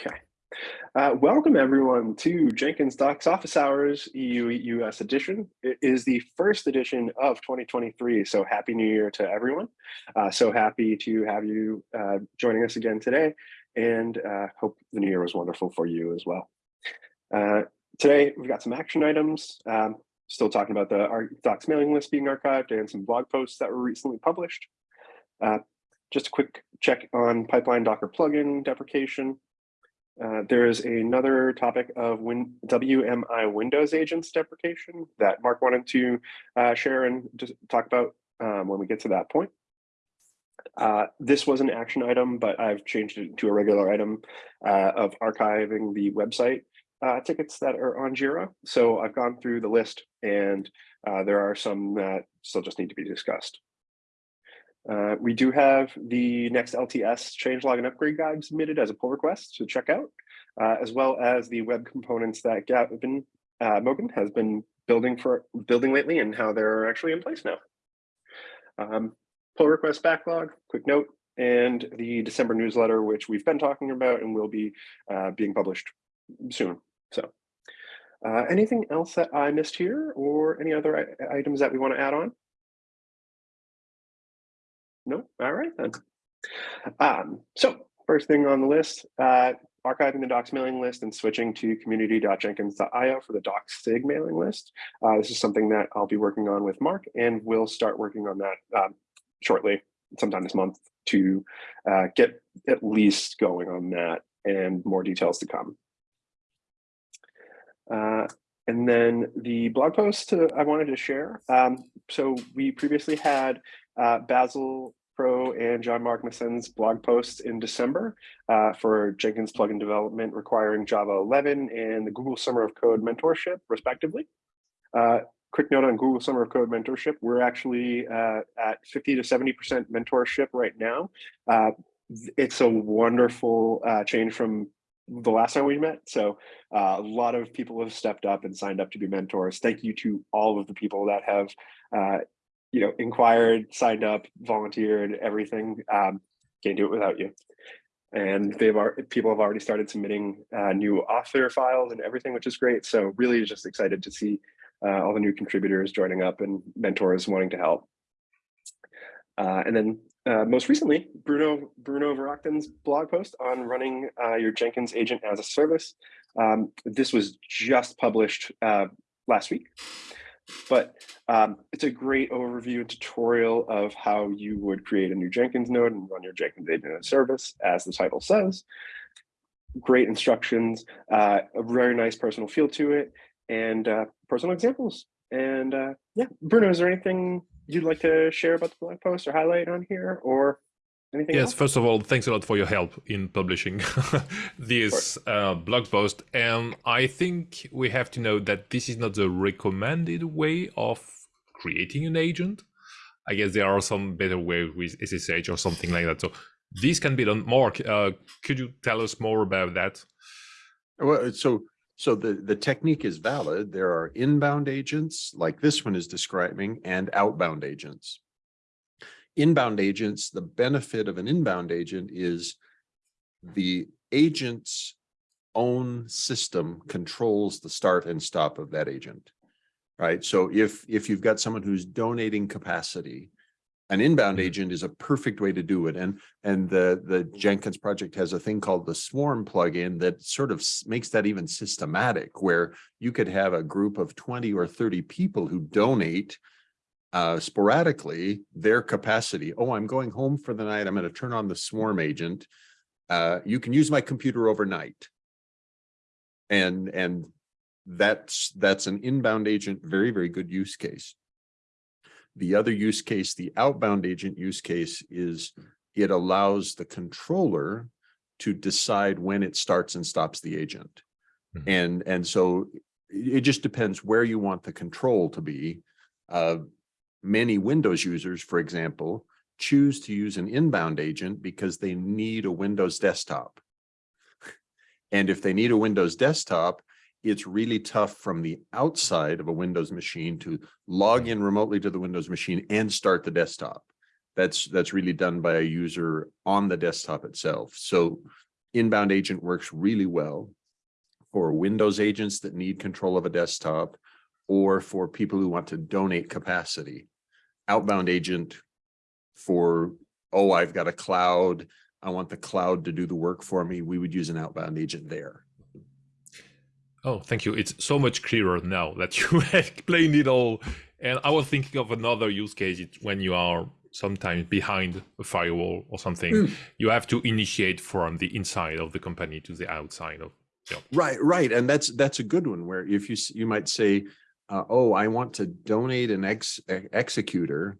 Okay. Uh, welcome everyone to Jenkins Docs Office Hours EU US edition. It is the first edition of 2023, so happy new year to everyone. Uh, so happy to have you uh, joining us again today and uh, hope the new year was wonderful for you as well. Uh, today we've got some action items, um, still talking about the Docs mailing list being archived and some blog posts that were recently published. Uh, just a quick check on pipeline Docker plugin deprecation. Uh, there is another topic of Win WMI Windows agents deprecation that Mark wanted to uh, share and just talk about um, when we get to that point. Uh, this was an action item, but I've changed it to a regular item uh, of archiving the website uh, tickets that are on Jira. So I've gone through the list and there are some that still just need to be discussed. Uh, we do have the next LTS changelog and upgrade guide submitted as a pull request to check out, uh, as well as the web components that Gavin uh, Mogan has been building for building lately and how they're actually in place now. Um, pull request backlog, quick note, and the December newsletter, which we've been talking about and will be uh, being published soon. So uh, anything else that I missed here or any other items that we want to add on? No, all right then. Um, so first thing on the list, uh, archiving the docs mailing list and switching to community.jenkins.io for the docs sig mailing list. Uh, this is something that I'll be working on with Mark and we'll start working on that um, shortly, sometime this month to uh, get at least going on that and more details to come. Uh, and then the blog post uh, I wanted to share. Um, so we previously had uh, Basil Crow and Jean-Marc Meessen's blog posts in December uh, for Jenkins plugin development requiring Java 11 and the Google Summer of Code mentorship, respectively. Uh, quick note on Google Summer of Code mentorship, we're actually uh, at 50 to 70% mentorship right now. Uh, it's a wonderful uh, change from the last time we met. So uh, a lot of people have stepped up and signed up to be mentors. Thank you to all of the people that have uh, you know, inquired, signed up, volunteered, everything. Um, can't do it without you. And they've people have already started submitting uh, new author files and everything, which is great. So really just excited to see uh, all the new contributors joining up and mentors wanting to help. Uh, and then uh, most recently, Bruno Bruno Verachten's blog post on running uh, your Jenkins agent as a service. Um, this was just published uh, last week. But um, it's a great overview and tutorial of how you would create a new Jenkins node and run your Jenkins agent service, as the title says. Great instructions, uh, a very nice personal feel to it, and uh, personal examples. And uh, yeah, Bruno, is there anything you'd like to share about the blog post or highlight on here, or Anything yes, else? first of all, thanks a lot for your help in publishing this uh, blog post. And I think we have to know that this is not the recommended way of creating an agent. I guess there are some better ways with SSH or something like that. So this can be done. Mark, uh, could you tell us more about that? Well, so so the, the technique is valid. There are inbound agents like this one is describing and outbound agents inbound agents, the benefit of an inbound agent is the agent's own system controls the start and stop of that agent, right? So if, if you've got someone who's donating capacity, an inbound mm-hmm. agent is a perfect way to do it. And, and the, the Jenkins project has a thing called the Swarm plugin that sort of makes that even systematic, where you could have a group of 20 or 30 people who donate uh, sporadically their capacity. Oh, I'm going home for the night. I'm going to turn on the swarm agent. Uh, you can use my computer overnight. And, and that's, that's an inbound agent, very, very good use case. The other use case, the outbound agent use case is it allows the controller to decide when it starts and stops the agent. Mm -hmm. And, and so it just depends where you want the control to be. Uh, many Windows users, for example, choose to use an inbound agent because they need a Windows desktop. And if they need a Windows desktop, it's really tough from the outside of a Windows machine to log in remotely to the Windows machine and start the desktop. That's that's really done by a user on the desktop itself. So Inbound agent works really well for Windows agents that need control of a desktop or for people who want to donate capacity. Outbound agent for, oh, I've got a cloud. I want the cloud to do the work for me. We would use an outbound agent there. Oh, thank you. It's so much clearer now that you explained it all. And I was thinking of another use case. It's when you are sometimes behind a firewall or something, Mm. you have to initiate from the inside of the company to the outside of. Right, right. And that's, that's a good one where if you, you might say, uh, oh, I want to donate an ex, executor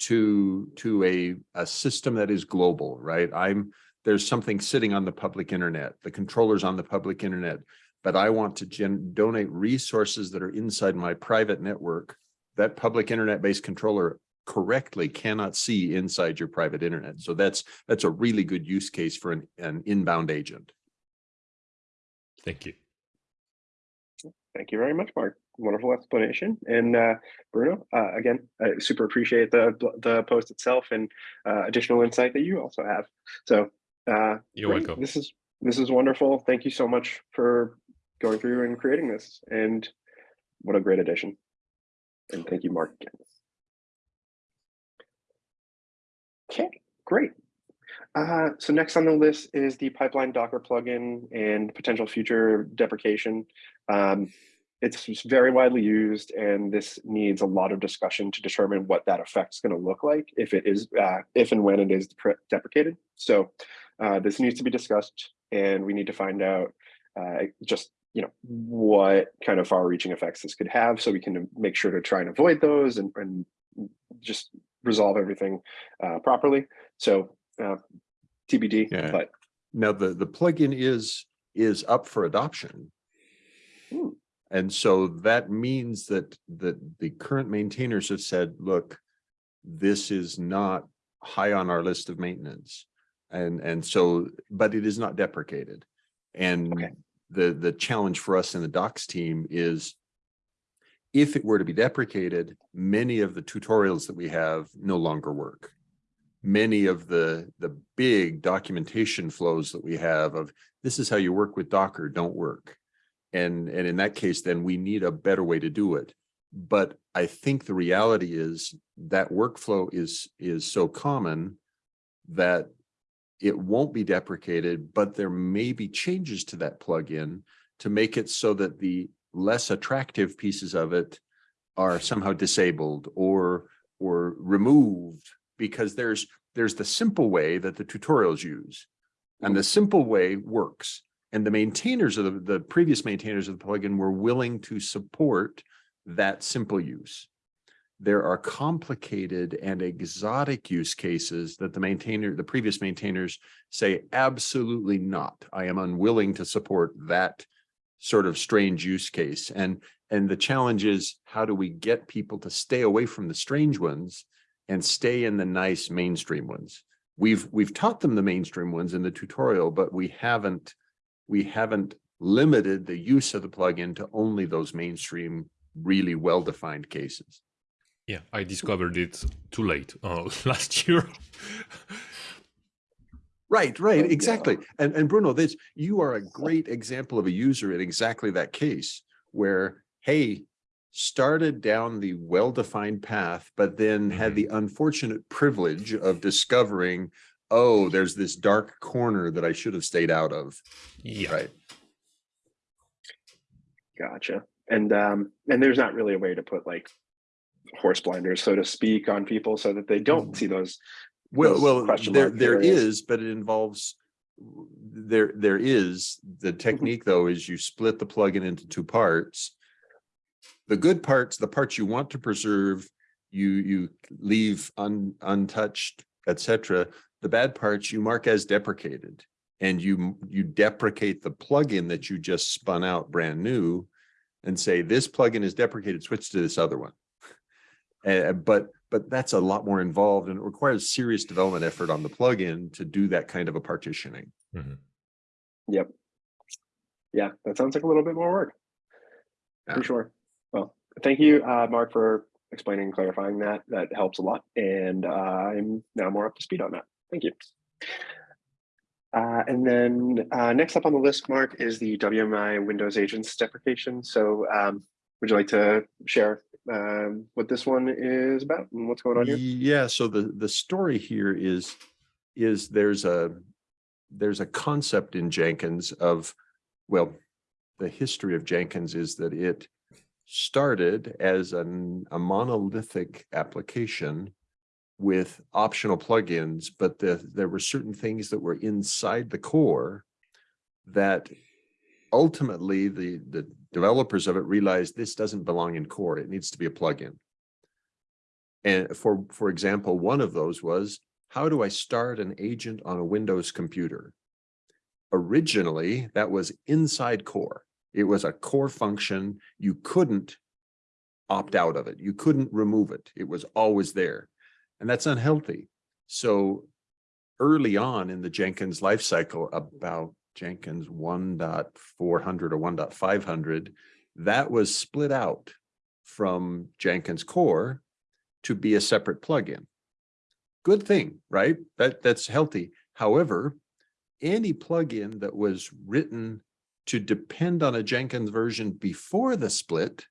to, to a, a system that is global, right? I'm, there's something sitting on the public internet, the controller's on the public internet, but I want to donate resources that are inside my private network. That public internet-based controller correctly cannot see inside your private internet. So that's, that's a really good use case for an, an inbound agent. Thank you. Thank you very much, Mark. Wonderful explanation. And uh, Bruno, uh, again, I super appreciate the the post itself and uh, additional insight that you also have. So uh, You're welcome. This is this is wonderful. Thank you so much for going through and creating this. And what a great addition. And thank you, Mark. Again. Okay, great. Uh, so next on the list is the pipeline Docker plugin and potential future deprecation. Um, it's very widely used and this needs a lot of discussion to determine what that effect is going to look like if it is, uh, if and when it is deprecated. So uh, this needs to be discussed and we need to find out uh, just you know what kind of far-reaching effects this could have so we can make sure to try and avoid those and, and just resolve everything uh, properly. So uh, TBD, Yeah. but Now, the, the plugin is, is up for adoption. Hmm. And so that means that, that the current maintainers have said, look, this is not high on our list of maintenance. And, and so, but it is not deprecated. And Okay. the, the challenge for us in the docs team is if it were to be deprecated, many of the tutorials that we have no longer work many of the the big documentation flows that we have of this is how you work with Docker don't work. And and in that case, then we need a better way to do it. But I think the reality is that workflow is is so common that it won't be deprecated, but there may be changes to that plugin to make it so that the less attractive pieces of it are somehow disabled or or removed because there's there's the simple way that the tutorials use and mm-hmm. the simple way works and the maintainers of the, the previous maintainers of the plugin were willing to support that simple use. There are complicated and exotic use cases that the maintainer the previous maintainers say absolutely not. I am unwilling to support that sort of strange use case. And and the challenge is how do we get people to stay away from the strange ones and stay in the nice mainstream ones. We've we've taught them the mainstream ones in the tutorial, but we haven't we haven't limited the use of the plugin to only those mainstream, really well-defined cases. Yeah, I discovered it too late uh, last year. Right, right, Oh, exactly. And and Bruno, this you are a great example of a user in exactly that case where, hey, started down the well-defined path, but then had the mm-hmm. unfortunate privilege of discovering, oh, there's this dark corner that I should have stayed out of. yeah. Right. Gotcha. And um, and there's not really a way to put like horse blinders, so to speak, on people so that they don't mm. see those. Well, those well, there, mark there areas. is, but it involves, there, there is, the mm-hmm. technique though, is you split the plugin into two parts. The good parts, the parts you want to preserve, you, you leave un, untouched, etc. The bad parts you mark as deprecated. And you, you deprecate the plugin that you just spun out brand new and say, this plugin is deprecated, switch to this other one. Uh, but but that's a lot more involved and it requires serious development effort on the plugin to do that kind of a partitioning. Yep. Yeah, that sounds like a little bit more work. For Yeah. sure. Well, thank you, uh, Mark, for explaining and clarifying that. That helps a lot. And uh, I'm now more up to speed on that. Thank you. Uh, and then uh, next up on the list, Mark, is the WMI Windows Agents deprecation. So um, would you like to share um, what this one is about and what's going on here? Yeah, so the, the story here is, is there's a, there's a concept in Jenkins of, well, the history of Jenkins is that it started as an, a monolithic application with optional plugins, but the, there were certain things that were inside the core that ultimately the, the developers of it realized this doesn't belong in core. It needs to be a plugin. And for, for example, one of those was, how do I start an agent on a Windows computer? Originally, that was inside core. It was a core function. You couldn't opt out of it. You couldn't remove it. It was always there. And that's unhealthy. So early on in the Jenkins lifecycle, about Jenkins 1.400 or 1.500, that was split out from Jenkins core to be a separate plugin. Good thing, right? That that's healthy. However, any plugin that was written to depend on a Jenkins version before the split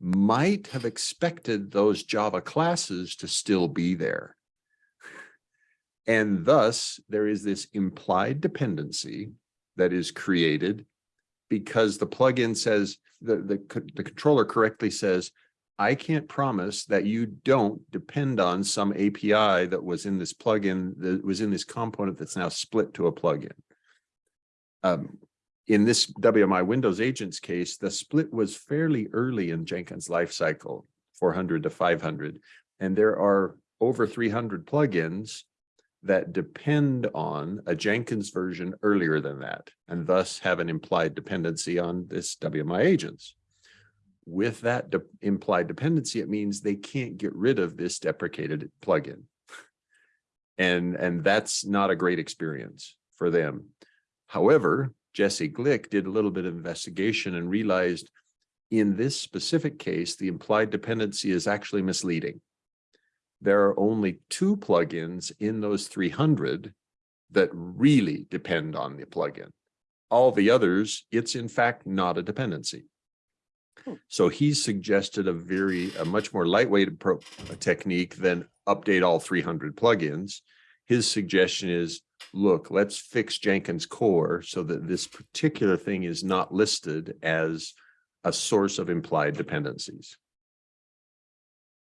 might have expected those Java classes to still be there. And thus, there is this implied dependency that is created because the plugin says, the, the, the controller correctly says, I can't promise that you don't depend on some API that was in this plugin, that was in this component that's now split to a plugin. Um, in this WMI Windows Agents case, the split was fairly early in Jenkins lifecycle, 400 to 500. And there are over 300 plugins that depend on a Jenkins version earlier than that, and thus have an implied dependency on this WMI agents. With that de implied dependency, it means they can't get rid of this deprecated plugin. And, and that's not a great experience for them. However, Jesse Glick did a little bit of investigation and realized in this specific case, the implied dependency is actually misleading. There are only two plugins in those 300 that really depend on the plugin. All the others, it's in fact not a dependency. Hmm. So he suggested a very, a much more lightweight technique than update all 300 plugins. His suggestion is look, let's fix Jenkins core so that this particular thing is not listed as a source of implied dependencies.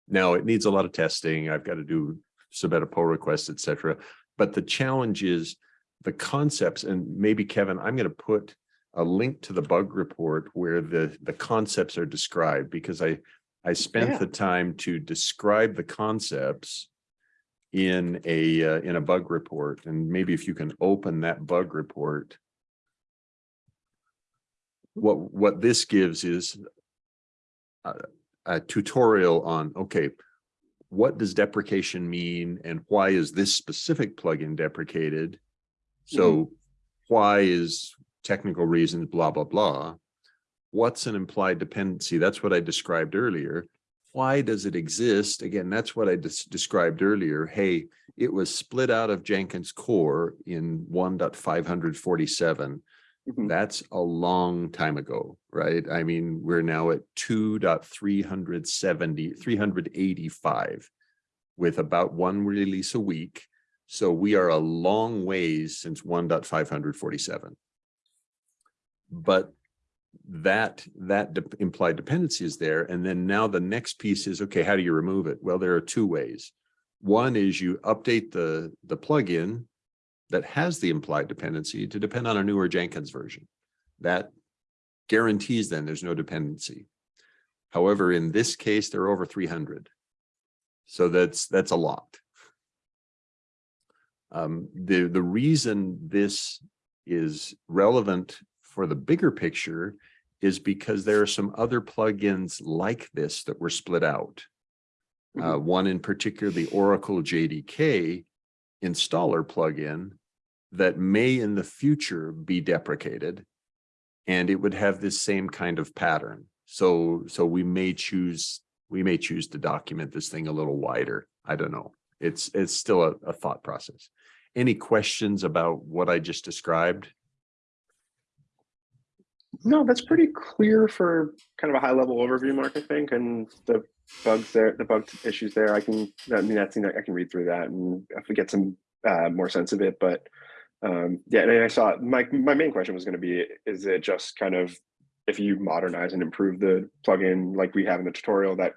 Now, it needs a lot of testing. I've got to do submit a pull request, et cetera. But the challenge is the concepts, and maybe Kevin, I'm going to put a link to the bug report where the, the concepts are described because I, I spent Yeah. the time to describe the concepts in a, uh, in a bug report. And maybe if you can open that bug report. What, what this gives is a, a tutorial on, okay, what does deprecation mean and why is this specific plugin deprecated? So why is technical reasons, blah, blah, blah. What's an implied dependency? That's what I described earlier. Why does it exist? Again, that's what I des- described earlier. Hey, it was split out of Jenkins core in 1.547. Mhm. That's a long time ago, right? I mean, we're now at 2.370, 385 with about one release a week. So we are a long ways since 1.547. But that, that de- implied dependency is there. And then now the next piece is, okay, how do you remove it? Well, there are two ways. One is you update the, the plugin that has the implied dependency to depend on a newer Jenkins version. That guarantees then there's no dependency. However, in this case, there are over 300. So that's, that's a lot. Um, the, the reason this is relevant for the bigger picture is because there are some other plugins like this that were split out. Uh, one in particular, the Oracle JDK installer plugin that may in the future be deprecated. And it would have this same kind of pattern. So, so we may choose, we may choose to document this thing a little wider. I don't know. It's, it's still a, a thought process. any questions about what I just described? No, that's pretty clear for kind of a high level overview, Mark, I think, and the bugs there, the bug issues there, I can, I mean, that's, I can read through that and if we get some uh, more sense of it, but um, yeah, and I saw, my, my main question was gonna be, is it just kind of, if you modernize and improve the plugin like we have in the tutorial, that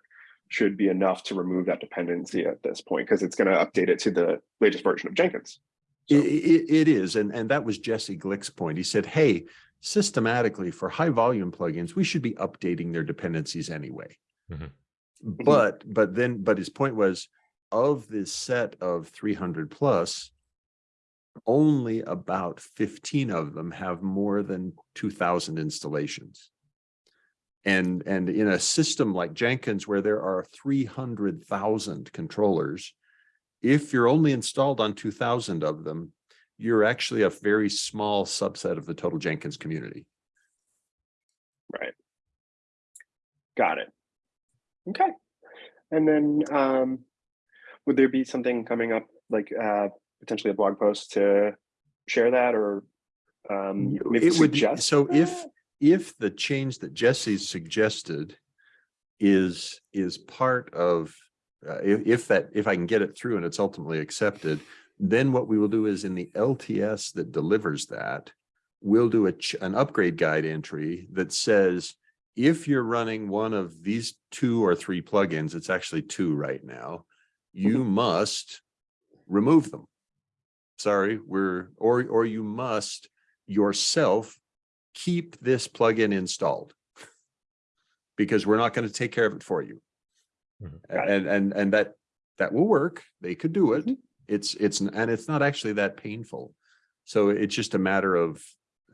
should be enough to remove that dependency at this point, because it's gonna update it to the latest version of Jenkins. So- I- it is, and, and that was Jesse Glick's point. He said, hey, systematically for high volume plugins, we should be updating their dependencies anyway. Mhm. But, but then, but his point was of this set of three hundred plus, only about fifteen of them have more than two thousand installations. And, and in a system like Jenkins where there are three hundred thousand controllers, if you're only installed on two thousand of them, you're actually a very small subset of the total Jenkins community. Right. Got it. Okay. And then, um, would there be something coming up, like, uh, potentially a blog post to share that or, um, maybe It would, so if, that? if the change that Jesse suggested is, is part of, uh, if, if that, if I can get it through and it's ultimately accepted, then what we will do is in the LTS that delivers that, we'll do a, an upgrade guide entry that says, if you're running one of these two or three plugins, it's actually two right now, you must remove them. Sorry, we're, or, or you must yourself keep this plugin installed. Because we're not going to take care of it for you. Mhm. And, and, and that, that will work. They could do it. Mhm. It's, it's, and it's not actually that painful. So it's just a matter of,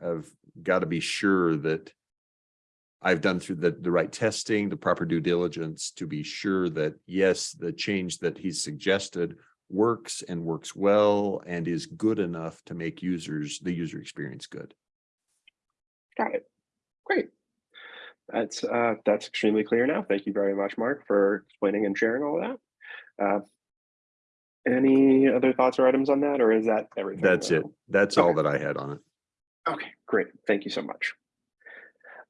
of got to be sure that I've done through the, the right testing, the proper due diligence to be sure that, yes, the change that he's suggested works and works well and is good enough to make users, the user experience good. Got it. Great. That's, uh, that's extremely clear now. Thank you very much, Mark, for explaining and sharing all of that. Uh, Any other thoughts or items on that, or is that everything? That's it. That's all that I had on it. Okay, great. Thank you so much.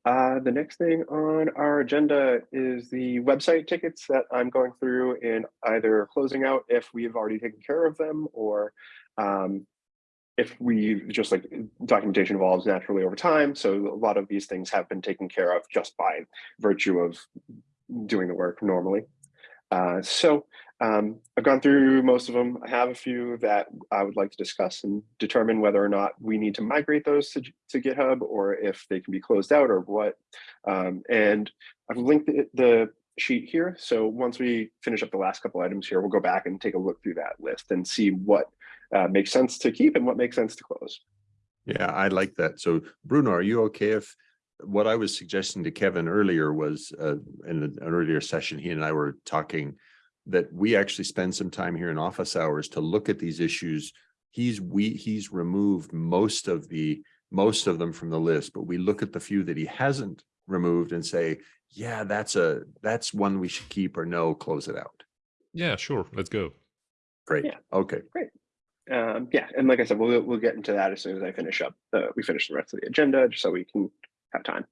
Uh, the next thing on our agenda is the website tickets that I'm going through and either closing out if we've already taken care of them or um, if we just like documentation evolves naturally over time. So a lot of these things have been taken care of just by virtue of doing the work normally. Uh, so um, I've gone through most of them. I have a few that I would like to discuss and determine whether or not we need to migrate those to, to GitHub or if they can be closed out or what. Um, and I've linked the, the sheet here. So once we finish up the last couple items here, we'll go back and take a look through that list and see what uh, makes sense to keep and what makes sense to close. Yeah, I like that. So Bruno, are you okay if what I was suggesting to Kevin earlier was uh, in an earlier session, he and I were talking that we actually spend some time here in office hours to look at these issues. He's we he's removed most of the most of them from the list, but we look at the few that he hasn't removed and say, yeah, that's a that's one we should keep or no, close it out. Yeah, sure. Let's go. Great. Yeah. Okay. Um, yeah, and like I said, we'll we'll get into that as soon as I finish up. Uh, we finish the rest of the agenda, just so we can have time.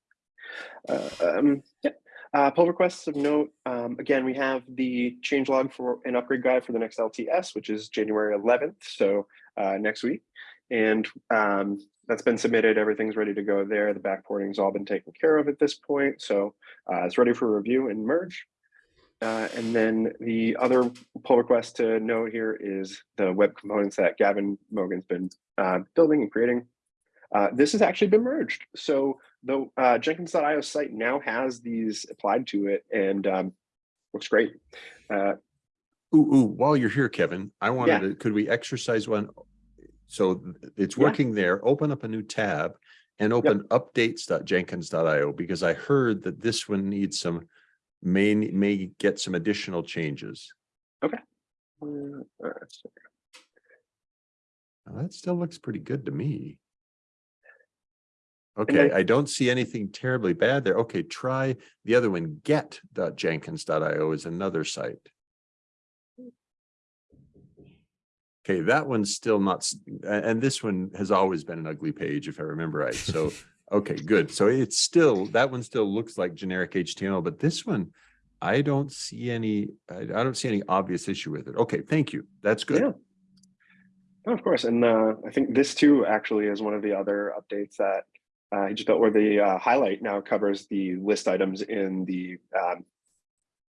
Uh, um, yeah. Uh, pull requests of note. Um, again, we have the change log for an upgrade guide for the next LTS, which is January 11th, so uh, next week, and um, that's been submitted. Everything's ready to go there. The backporting's all been taken care of at this point, so uh, it's ready for review and merge. Uh, and then the other pull request to note here is the web components that Gavin Mogan's been uh, building and creating. Uh, this has actually been merged. So the uh, Jenkins.io site now has these applied to it and um, looks great. Uh, Ooh, ooh, while you're here, Kevin, I wanted Yeah. to, could we exercise one? So it's Yeah. working there, open up a new tab and open updates.jenkins.io because I heard that this one needs some, may, may get some additional changes. Okay. uh, Now, That still looks pretty good to me. Okay, I don't see anything terribly bad there. Okay, try the other one, get.jenkins.io is another site. Okay, that one's still not, and this one has always been an ugly page, if I remember right. So, okay, good. So it's still, that one still looks like generic HTML, but this one, I don't see any, I, don't see any obvious issue with it. Okay, thank you. That's Yeah. good. Oh, Of course, and uh, I think this too actually is one of the other updates that uh, he just built where the uh, highlight now covers the list items in the um,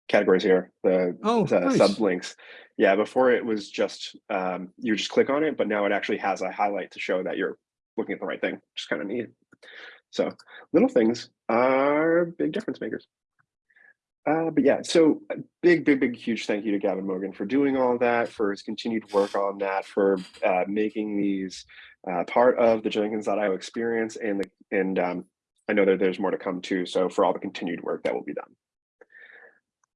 categories here, the Oh, uh, nice. sublinks. Yeah, before it was just, um, you just click on it, but now it actually has a highlight to show that you're looking at the right thing, which is kind of neat. So little things are big difference makers. Uh, but yeah, so big, big, big, huge thank you to Gavin Mogan for doing all that, for his continued work on that, for uh, making these uh, part of the Jenkins.io experience, and the, and um, I know that there's more to come too. So for all the continued work that will be done.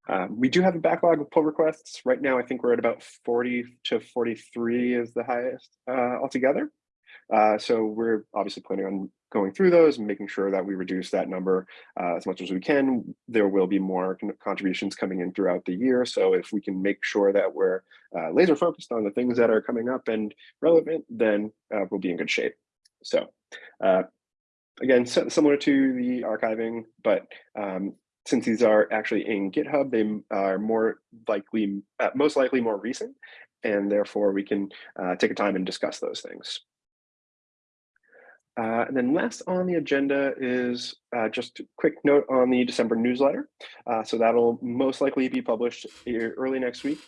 Um, we do have a backlog of pull requests right now. I think we're at about 40 to 43 is the highest uh, altogether. Uh, so we're obviously planning on going through those and making sure that we reduce that number uh, as much as we can. There will be more contributions coming in throughout the year. So if we can make sure that we're uh, laser focused on the things that are coming up and relevant, then uh, we'll be in good shape. So uh, again, si- similar to the archiving, but um, since these are actually in GitHub, they are more likely, uh, most likely more recent, and therefore we can uh, take a time and discuss those things. Uh, and then last on the agenda is uh, just a quick note on the December newsletter. Uh, so that'll most likely be published early next week.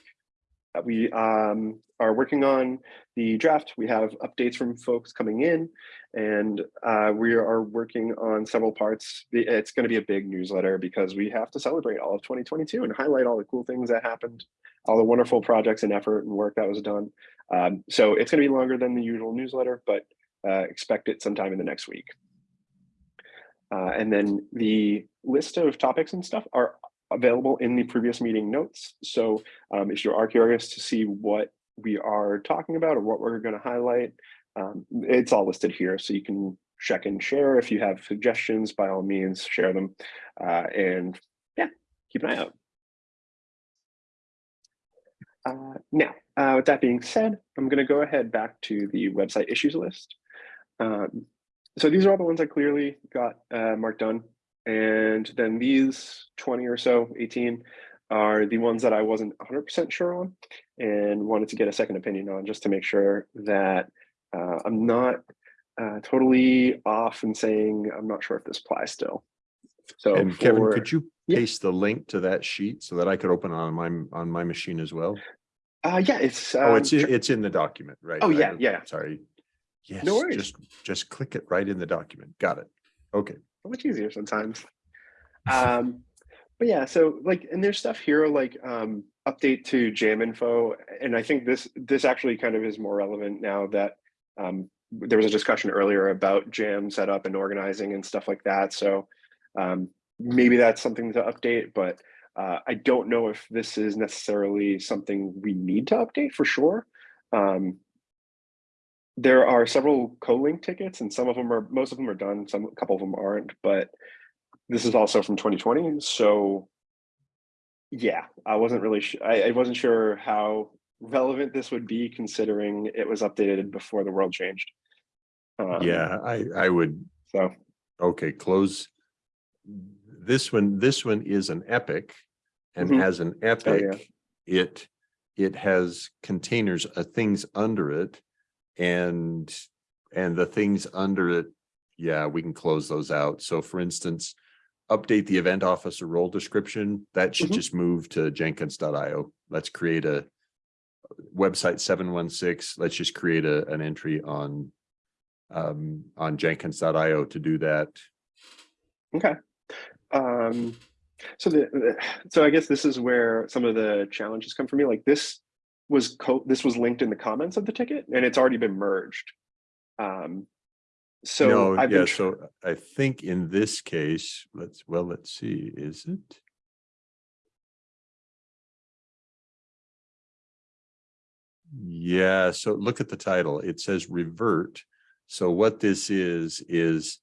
Uh, we um, are working on the draft. We have updates from folks coming in, and uh, we are working on several parts. It's going to be a big newsletter because we have to celebrate all of 2022 and highlight all the cool things that happened, all the wonderful projects and effort and work that was done. Um, so it's going to be longer than the usual newsletter, but uh, expect it sometime in the next week. Uh, and then the list of topics and stuff are available in the previous meeting notes. So um, if you are curious to see what we are talking about or what we're going to highlight, um, it's all listed here. So you can check and share. If you have suggestions, by all means, share them. Uh, and yeah, keep an eye out. Uh, now, uh, with that being said, I'm going to go ahead back to the website issues list. Um, so these are all the ones I clearly got uh, marked done. And then these 20 or so, 18, are the ones that I wasn't 100% sure on and wanted to get a second opinion on just to make sure that uh, I'm not uh, totally off and saying I'm not sure if this applies still. So And Kevin, could you Yeah. paste the link to that sheet so that I could open it on my, on my machine as well? uh, yeah, it's Oh, um, it's, in- it's in the document, right? Oh, yeah, don't- yeah. Sorry. Yes, No worries. just, just click it right in the document. Got it. Okay. much easier sometimes. Um, but yeah, so like, and there's stuff here like um, update to jam info, and I think this this actually kind of is more relevant now that um, there was a discussion earlier about jam setup and organizing and stuff like that. So um, maybe that's something to update, but uh, I don't know if this is necessarily something we need to update for sure. Um, there are several co-link tickets and some of them are most of them are done some a couple of them aren't but this is also from 2020 so yeah i wasn't really I, I wasn't sure how relevant this would be considering it was updated before the world changed um, Yeah, I, I would, so okay, close. This one, this one is an epic. And Mhm. as an yeah. epic, it, it has containers of things under it. And, and the things under it, yeah, we can close those out. So for instance, update the event officer role description, that should Mhm. just move to jenkins.io. Let's create a website seven one six, let's just create a, an entry on um, on jenkins.io to do that. Okay. Um, so the- so I guess this is where some of the challenges come for me. Like this was co this was linked in the comments of the ticket and it's already been merged. Um, so No, I've yeah, so I think in this case, let's, well, let's see, is it? Yeah, so look at the title. It says revert. So what this is, is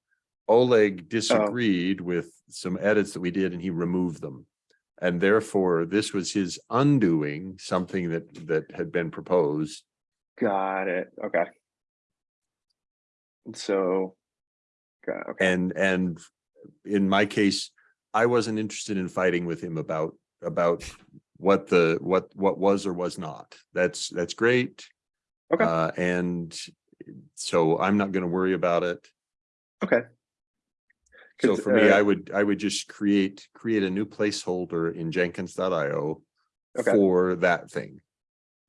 Oleg disagreed with some edits that we did and he removed them. And therefore, this was his undoing something that, that had been proposed. Got it. Okay. So, got, okay, And, and in my case, I wasn't interested in fighting with him about, about what the, what, what was or was not. That's, that's great. Okay. Uh, and so I'm not gonna worry about it. okay. So for me, uh, I would, I would just create, create a new placeholder in Jenkins.io Okay. for that thing.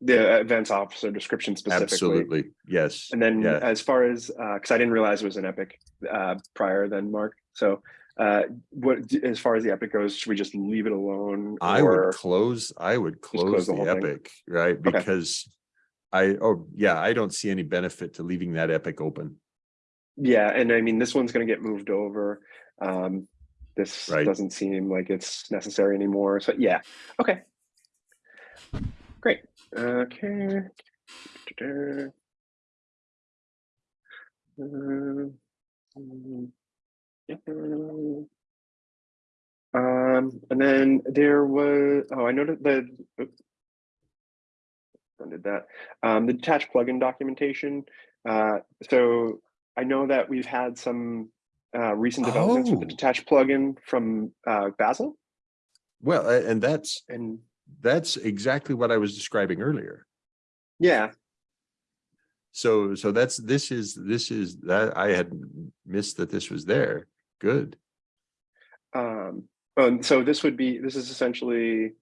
The events officer description specifically. Absolutely, yes. And then Yeah. as far as, uh, cause I didn't realize it was an epic, uh, prior then, Mark. So, uh, what, as far as the epic goes, should we just leave it alone? I or- would close, I would close close the the whole thing? epic, right? Okay. Because I, oh, yeah, I don't see any benefit to leaving that epic open. Yeah, and I mean, this one's gonna get moved over. Um, this Right. doesn't seem like it's necessary anymore. So yeah, okay. Great. Okay. Um, Um, and then there was, oh, I noted the, oops. Did that, um, the detached plugin documentation. Uh, so I know that we've had some uh, recent developments with the Oh. detached plugin from uh, Basil, Well, and that's, and that's exactly what I was describing earlier. yeah, So, so that's, this is, this is, that, I had missed that this was there. Good. um, and so this would be, this is essentially.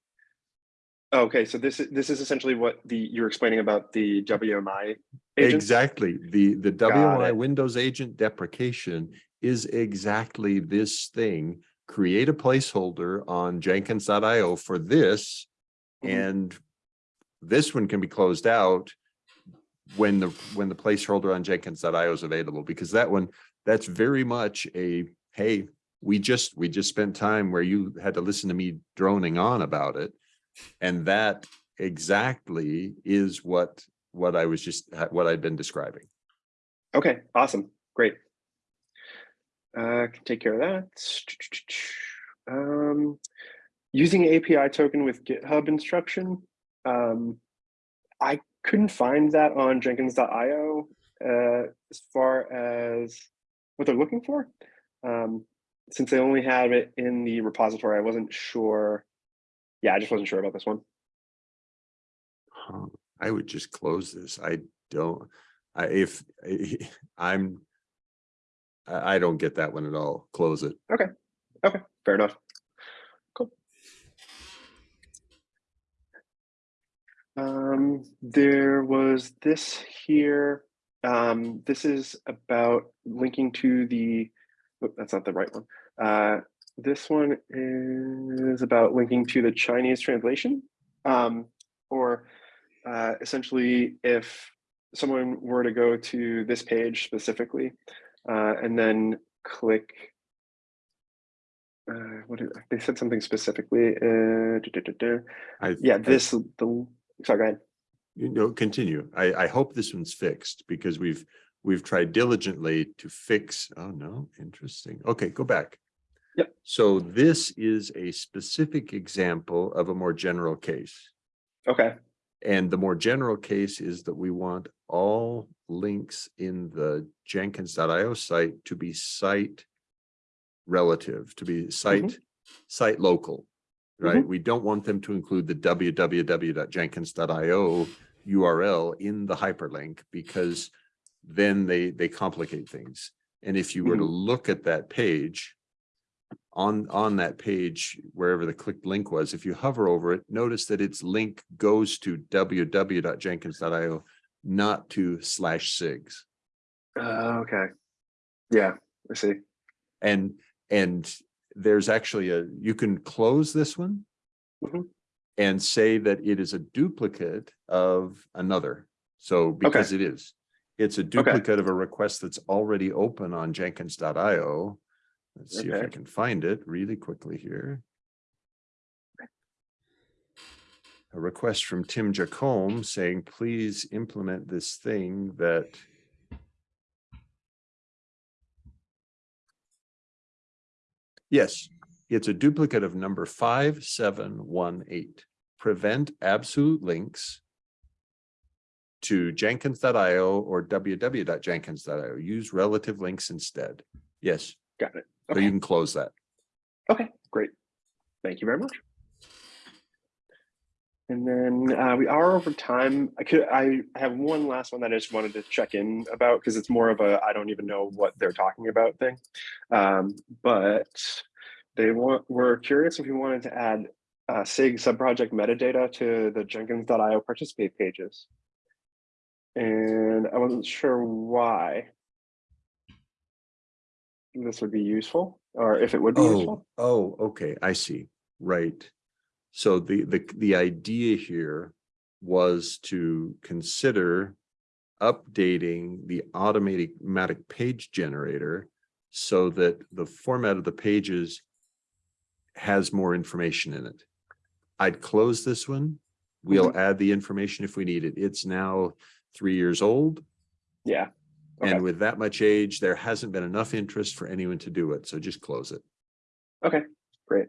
Okay, so this is this is essentially what the you're explaining about the WMI agents. Exactly. The, the Got WMI it. Windows agent deprecation is exactly this thing. Create a placeholder on Jenkins.io for this. Mhm. And this one can be closed out when the, when the placeholder on Jenkins.io is available, because that one, that's very much a, hey, we just, we just spent time where you had to listen to me droning on about it. And that exactly is what, what I was just, what I'd been describing. Okay, awesome, great. Uh, can take care of that. Um, using API token with GitHub instruction. Um, I couldn't find that on Jenkins.io uh, as far as what they're looking for. Um, since they only have it in the repository, I wasn't sure. Yeah, I just wasn't sure about this one. Huh, I would just close this. I don't, I, if, I'm, I, don't get that one at all. Close it. Okay, Okay. fair enough. Cool. Um, there was this here. Um, this is about linking to the, oop, that's not the right one. Uh, this one is about linking to the Chinese translation. Um, or uh, essentially if someone were to go to this page specifically uh, and then click uh, what did, they said something specifically. Uh, duh, duh, duh. I. Yeah, I- this the sorry, go ahead. You know, continue. I, I hope this one's fixed because we've, we've tried diligently to fix, oh no, interesting. Okay, go back. Yep. So this is a specific example of a more general case. Okay, And the more general case is that we want all links in the Jenkins.io site to be site relative, to be site, mm-hmm. site local, right? Mm-hmm. We don't want them to include the www.jenkins.io URL in the hyperlink because then they, they complicate things. And if you were to mm-hmm. look at that page, on, on that page, wherever the clicked link was, if you hover over it, notice that its link goes to www.jenkins.io, not to slash sigs. uh, okay, yeah, I see. And, and there's actually a, you can close this one Mhm. and say that it is a duplicate of another. So because it is, it's a duplicate of a request that's already open on jenkins.io. Let's see if I can find it really quickly here. A request from Tim Jacomb saying, please implement this thing that Yes, it's a duplicate of number five, seven, one, eight. Prevent absolute links to jenkins.io or www.jenkins.io. Use relative links instead. Yes, Got it. So you can close that. okay, great. Thank you very much. And then uh, we are over time. I could, I have one last one that I just wanted to check in about because it's more of a, I don't even know what they're talking about thing. Um, but they want, we're curious if you wanted to add uh, SIG subproject metadata to the Jenkins.io participate pages. And I wasn't sure why this would be useful or if it would be Oh, useful. oh, okay, I see. Right. So the, the, the idea here was to consider updating the automatic automatic page generator so that the format of the pages has more information in it. I'd close this one. We'll mm-hmm. add the information if we need it. It's now three years old. Yeah. Okay. And with that much age, there hasn't been enough interest for anyone to do it. So just close it. Okay, great.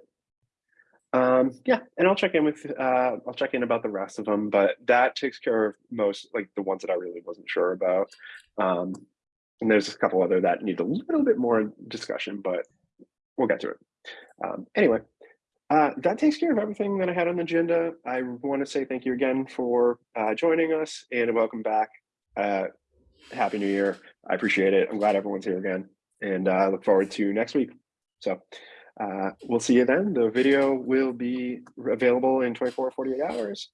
Um, yeah, and I'll check in with, uh, I'll check in about the rest of them, but that takes care of most, like the ones that I really wasn't sure about. Um, and there's a couple other that need a little bit more discussion, but we'll get to it. Um, anyway, uh, that takes care of everything that I had on the agenda. I want to say thank you again for uh, joining us and welcome back. Uh, Happy New Year. I appreciate it. I'm glad everyone's here again and uh, I look forward to next week. So uh, we'll see you then. The video will be available in 24 or 48 hours.